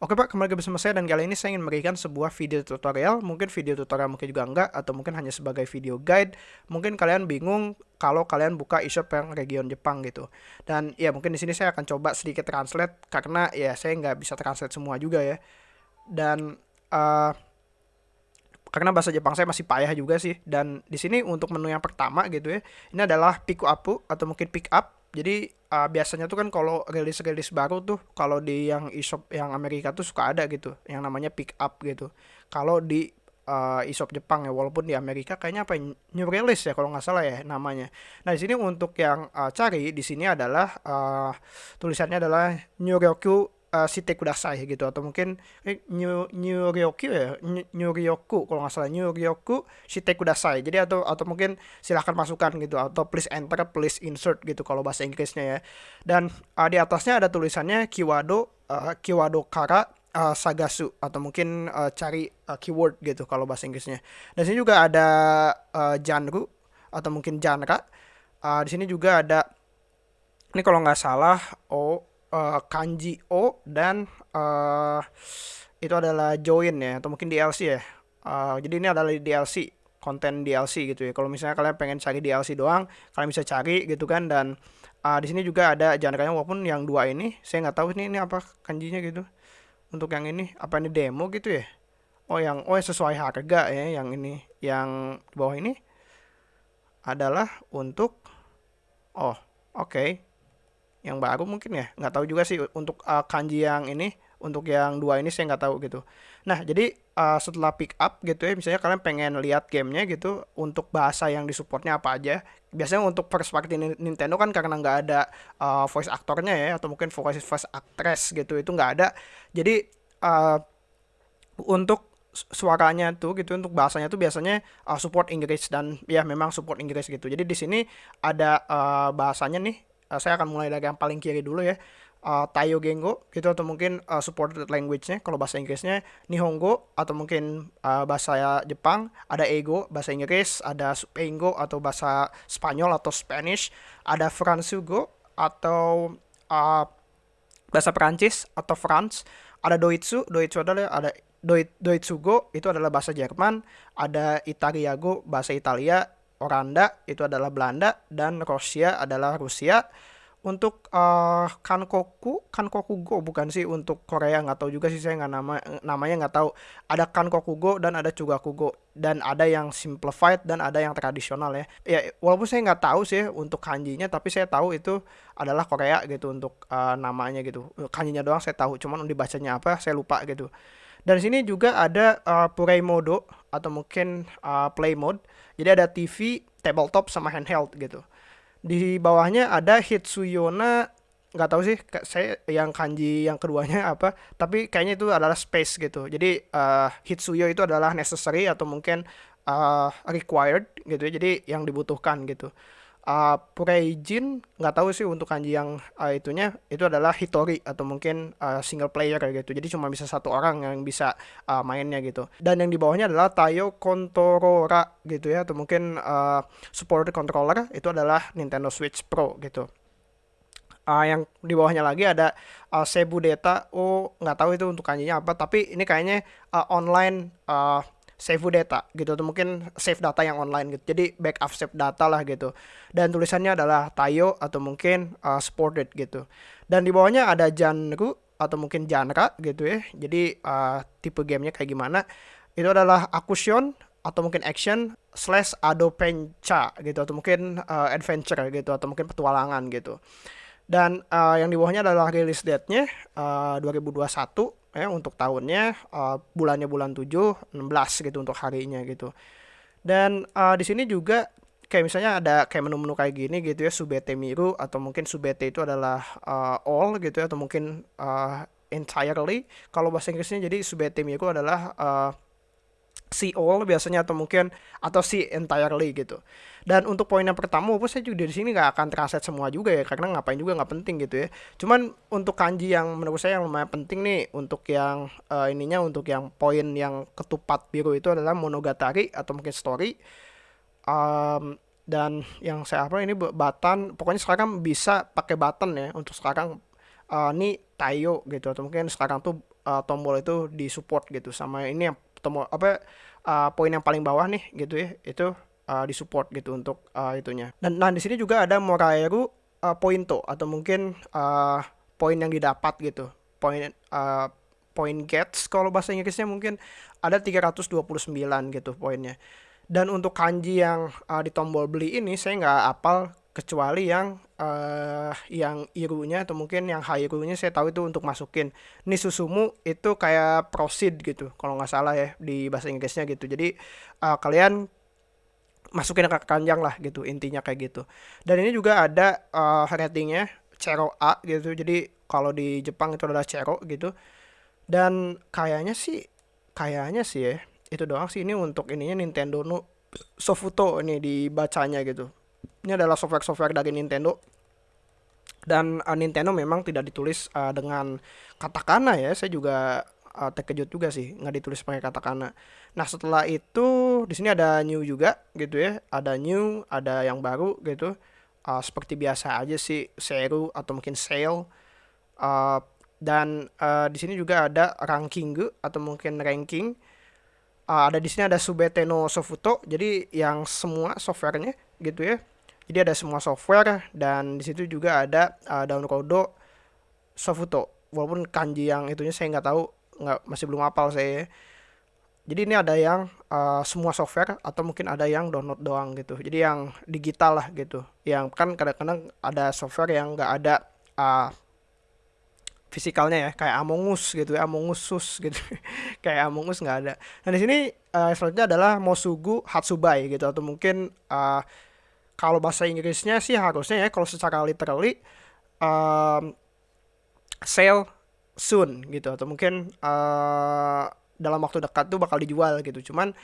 Oke Pak, kembali bersama saya dan kali ini saya ingin memberikan sebuah video tutorial, mungkin video tutorial mungkin juga enggak, atau mungkin hanya sebagai video guide. Mungkin kalian bingung kalau kalian buka e-shop yang region Jepang gitu. Dan ya mungkin di sini saya akan coba sedikit translate karena ya saya nggak bisa translate semua juga ya. Dan uh, karena bahasa Jepang saya masih payah juga sih. Dan di sini untuk menu yang pertama gitu ya, ini adalah pick up atau mungkin pick up jadi uh, biasanya tuh kan kalau rilis-rilis baru tuh kalau di yang e-shop yang Amerika tuh suka ada gitu yang namanya pick up gitu. Kalau di uh, e-shop Jepang ya walaupun di Amerika kayaknya apa new release ya kalau nggak salah ya namanya. Nah di sini untuk yang uh, cari di sini adalah uh, tulisannya adalah New Ryoku uh, Shite Kudasai gitu atau mungkin eh, New New Ryoku ya? New Ryoku kalau nggak salah New Ryoku Shite Kudasai. Jadi atau atau mungkin silahkan masukkan gitu atau please enter please insert gitu kalau bahasa Inggrisnya ya. Dan uh, di atasnya ada tulisannya Kiwado uh, Kiwado Kara uh, Sagasu atau mungkin uh, cari uh, keyword gitu kalau bahasa Inggrisnya. Dan sini juga ada uh, genre atau mungkin genre. Uh, di sini juga ada ini kalau nggak salah oh uh, kanji O dan uh, itu adalah join ya atau mungkin DLC ya. Uh, jadi ini adalah DLC konten DLC gitu ya. Kalau misalnya kalian pengen cari DLC doang, kalian bisa cari gitu kan dan uh, di sini juga ada genre walaupun yang dua ini saya nggak tahu ini ini apa kanjinya gitu. Untuk yang ini apa ini demo gitu ya? Oh yang oh sesuai harga ya yang ini yang bawah ini adalah untuk oh oke okay yang baru mungkin ya. Nggak tahu juga sih untuk uh, kanji yang ini untuk yang dua ini saya nggak tahu gitu. Nah jadi uh, setelah pick up gitu ya misalnya kalian pengen lihat gamenya gitu untuk bahasa yang disupportnya apa aja. Biasanya untuk first party Nintendo kan karena nggak ada uh, voice aktornya ya atau mungkin voice voice actress gitu itu nggak ada. Jadi uh, untuk suaranya tuh gitu untuk bahasanya tuh biasanya uh, support Inggris dan ya memang support Inggris gitu. Jadi di sini ada uh, bahasanya nih uh, saya akan mulai dari yang paling kiri dulu ya. Uh, Tayo Gengo gitu atau mungkin uh, supported language-nya kalau bahasa Inggrisnya Nihongo atau mungkin uh, bahasa Jepang ada Ego bahasa Inggris ada Supengo atau bahasa Spanyol atau Spanish ada Fransugo atau uh, bahasa Perancis atau France ada Doitsu Doitsu adalah ada Doit Doitsugo itu adalah bahasa Jerman ada Italiago bahasa Italia Oranda itu adalah Belanda dan Rusia adalah Rusia. Untuk uh, Kankoku, Go bukan sih untuk Korea nggak tahu juga sih saya nggak nama namanya nggak tahu. Ada Kankoku Go dan ada Chugaku Go dan ada yang simplified dan ada yang tradisional ya. Ya walaupun saya nggak tahu sih untuk kanjinya tapi saya tahu itu adalah Korea gitu untuk uh, namanya gitu. Kanjinya doang saya tahu, cuman dibacanya apa saya lupa gitu. Dan sini juga ada uh, Mode atau mungkin uh, Play Mode jadi ada TV, tabletop sama handheld gitu. Di bawahnya ada Hitsuyona nggak tahu sih saya yang kanji yang keduanya apa tapi kayaknya itu adalah space gitu. Jadi uh, Hitsuyo itu adalah necessary atau mungkin uh, required gitu ya. Jadi yang dibutuhkan gitu uh, Pureijin nggak tahu sih untuk kanji yang uh, itunya itu adalah Hitori atau mungkin uh, single player gitu. Jadi cuma bisa satu orang yang bisa uh, mainnya gitu. Dan yang di bawahnya adalah Tayo Contorora gitu ya atau mungkin uh, supported controller itu adalah Nintendo Switch Pro gitu. Uh, yang di bawahnya lagi ada uh, Sebu Data oh nggak tahu itu untuk kanjinya apa tapi ini kayaknya uh, online uh, save data gitu atau mungkin save data yang online gitu. Jadi backup save data lah gitu. Dan tulisannya adalah Tayo atau mungkin uh, supported gitu. Dan di bawahnya ada genre atau mungkin genre gitu ya. Jadi uh, tipe gamenya kayak gimana. Itu adalah action atau mungkin action slash adventure gitu atau mungkin uh, adventure gitu atau mungkin petualangan gitu. Dan uh, yang di bawahnya adalah release date-nya uh, 2021 ya untuk tahunnya uh, bulannya bulan 7 16 gitu untuk harinya gitu. Dan uh, di sini juga kayak misalnya ada kayak menu-menu kayak gini gitu ya subete miru atau mungkin subete itu adalah uh, all gitu ya atau mungkin uh, entirely kalau bahasa Inggrisnya jadi subete miru adalah uh, see all biasanya atau mungkin atau see entirely gitu. Dan untuk poin yang pertama, walaupun saya juga di sini nggak akan translate semua juga ya, karena ngapain juga nggak penting gitu ya. Cuman untuk kanji yang menurut saya yang lumayan penting nih, untuk yang uh, ininya, untuk yang poin yang ketupat biru itu adalah monogatari atau mungkin story. Um, dan yang saya apa ini button, pokoknya sekarang bisa pakai button ya untuk sekarang uh, ini Tayo gitu atau mungkin sekarang tuh uh, tombol itu disupport gitu sama ini yang tombol apa uh, poin yang paling bawah nih gitu ya itu uh, disupport gitu untuk uh, itunya. Dan nah di sini juga ada Moraeru uh, Pointo atau mungkin uh, poin yang didapat gitu. Poin uh, poin gets kalau bahasa Inggrisnya mungkin ada 329 gitu poinnya. Dan untuk kanji yang uh, di tombol beli ini saya nggak apal kecuali yang uh, yang irunya atau mungkin yang hairunya saya tahu itu untuk masukin. Ini susumu itu kayak proceed gitu kalau nggak salah ya di bahasa Inggrisnya gitu. Jadi uh, kalian masukin ke kanjang lah gitu intinya kayak gitu. Dan ini juga ada uh, ratingnya Cero A gitu. Jadi kalau di Jepang itu adalah Cero gitu. Dan kayaknya sih kayaknya sih ya itu doang sih. Ini untuk ininya Nintendo no Sofuto ini dibacanya gitu ini adalah software-software dari Nintendo. Dan uh, Nintendo memang tidak ditulis uh, dengan katakana ya. Saya juga uh, terkejut juga sih nggak ditulis pakai katakana. Nah setelah itu di sini ada new juga gitu ya. Ada new ada yang baru gitu. Uh, seperti biasa aja sih seru atau mungkin sale. Uh, dan uh, di sini juga ada ranking atau mungkin ranking. Uh, ada di sini ada Subete no Sofuto. Jadi yang semua softwarenya gitu ya jadi ada semua software dan di situ juga ada uh, download Sofuto. Walaupun kanji yang itunya saya nggak tahu, nggak masih belum hafal saya. Jadi ini ada yang uh, semua software atau mungkin ada yang download doang gitu. Jadi yang digital lah gitu. Yang kan kadang-kadang ada software yang nggak ada uh, fisikalnya ya kayak Among Us gitu ya Among Us sus gitu kayak Among Us nggak ada. Nah di sini uh, selanjutnya adalah Mosugu Hatsubai gitu atau mungkin uh, kalau bahasa Inggrisnya sih harusnya ya kalau secara literally um, sale soon gitu. Atau mungkin uh, dalam waktu dekat tuh bakal dijual gitu. Cuman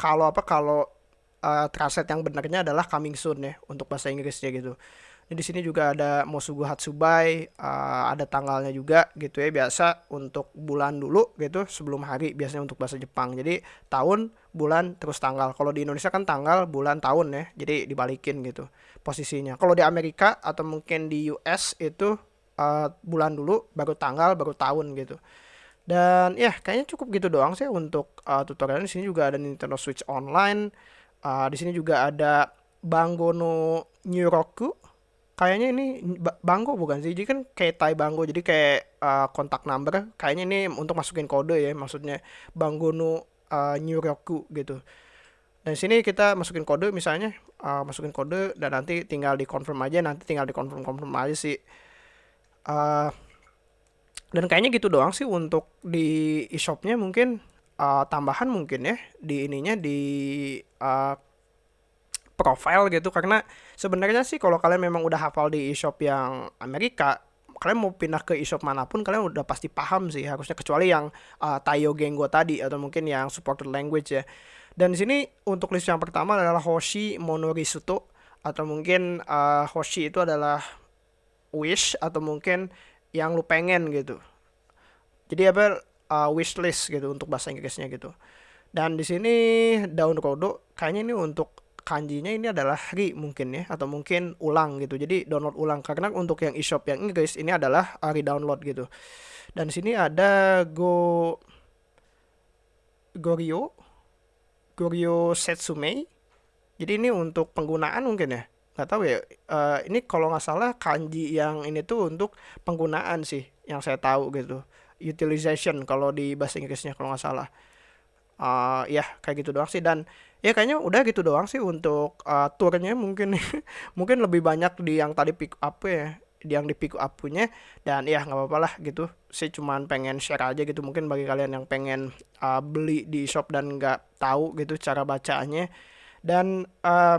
kalau apa kalau uh, translate yang benarnya adalah coming soon ya untuk bahasa Inggrisnya gitu di sini juga ada Mosugu Hatsubai, uh, ada tanggalnya juga gitu ya biasa untuk bulan dulu gitu sebelum hari biasanya untuk bahasa Jepang. Jadi tahun, bulan, terus tanggal. Kalau di Indonesia kan tanggal, bulan, tahun ya. Jadi dibalikin gitu posisinya. Kalau di Amerika atau mungkin di US itu uh, bulan dulu, baru tanggal, baru tahun gitu. Dan ya kayaknya cukup gitu doang sih untuk uh, tutorial di sini juga ada Nintendo Switch Online. Uh, di sini juga ada Bangono Nyuroku kayaknya ini bangko bukan sih? Jadi kan kayak tai bangko jadi kayak uh, kontak number. Kayaknya ini untuk masukin kode ya maksudnya banggono uh, Nyuryoku gitu. Dan sini kita masukin kode misalnya uh, masukin kode dan nanti tinggal di confirm aja nanti tinggal di confirm confirm aja sih. Uh, dan kayaknya gitu doang sih untuk di e-shopnya mungkin. Uh, tambahan mungkin ya di ininya di uh, profile gitu karena sebenarnya sih kalau kalian memang udah hafal di e-shop yang Amerika kalian mau pindah ke e-shop mana pun kalian udah pasti paham sih harusnya kecuali yang uh, Tayo Gengo tadi atau mungkin yang supported language ya. Dan di sini untuk list yang pertama adalah Hoshi Monorisuto atau mungkin uh, Hoshi itu adalah wish atau mungkin yang lu pengen gitu. Jadi apa uh, wish list gitu untuk bahasa Inggrisnya gitu. Dan di sini daun kodo kayaknya ini untuk kanjinya ini adalah ri mungkin ya atau mungkin ulang gitu. Jadi download ulang karena untuk yang e-shop yang Inggris ini adalah re download gitu. Dan sini ada go Gorio Gorio Setsume jadi ini untuk penggunaan mungkin ya nggak tahu ya. Uh, ini kalau nggak salah kanji yang ini tuh untuk penggunaan sih yang saya tahu gitu. Utilization kalau di bahasa Inggrisnya kalau nggak salah. Uh, ya kayak gitu doang sih. Dan ya kayaknya udah gitu doang sih untuk uh, turnya mungkin mungkin lebih banyak di yang tadi pick up ya di yang di pick up punya dan ya nggak apa-apa lah gitu. Sih cuman pengen share aja gitu. Mungkin bagi kalian yang pengen uh, beli di shop dan nggak tahu gitu cara bacanya dan uh,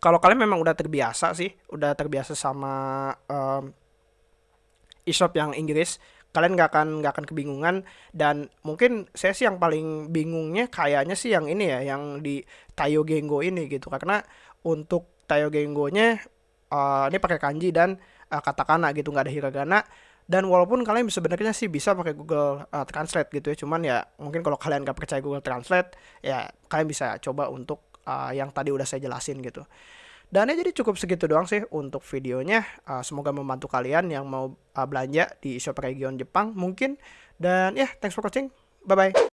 kalau kalian memang udah terbiasa sih udah terbiasa sama uh, e-shop yang Inggris kalian nggak akan nggak akan kebingungan. Dan mungkin saya sih yang paling bingungnya kayaknya sih yang ini ya yang di Tayo Gengo ini gitu. Karena untuk Tayo Gengonya uh, ini pakai kanji dan uh, katakana gitu nggak ada hiragana. Dan walaupun kalian sebenarnya sih bisa pakai Google uh, Translate gitu ya cuman ya mungkin kalau kalian nggak percaya Google Translate ya kalian bisa coba untuk uh, yang tadi udah saya jelasin gitu dan ya jadi cukup segitu doang sih untuk videonya. Uh, semoga membantu kalian yang mau uh, belanja di shop region Jepang. Mungkin Dan ya, yeah, thanks for watching. Bye-bye.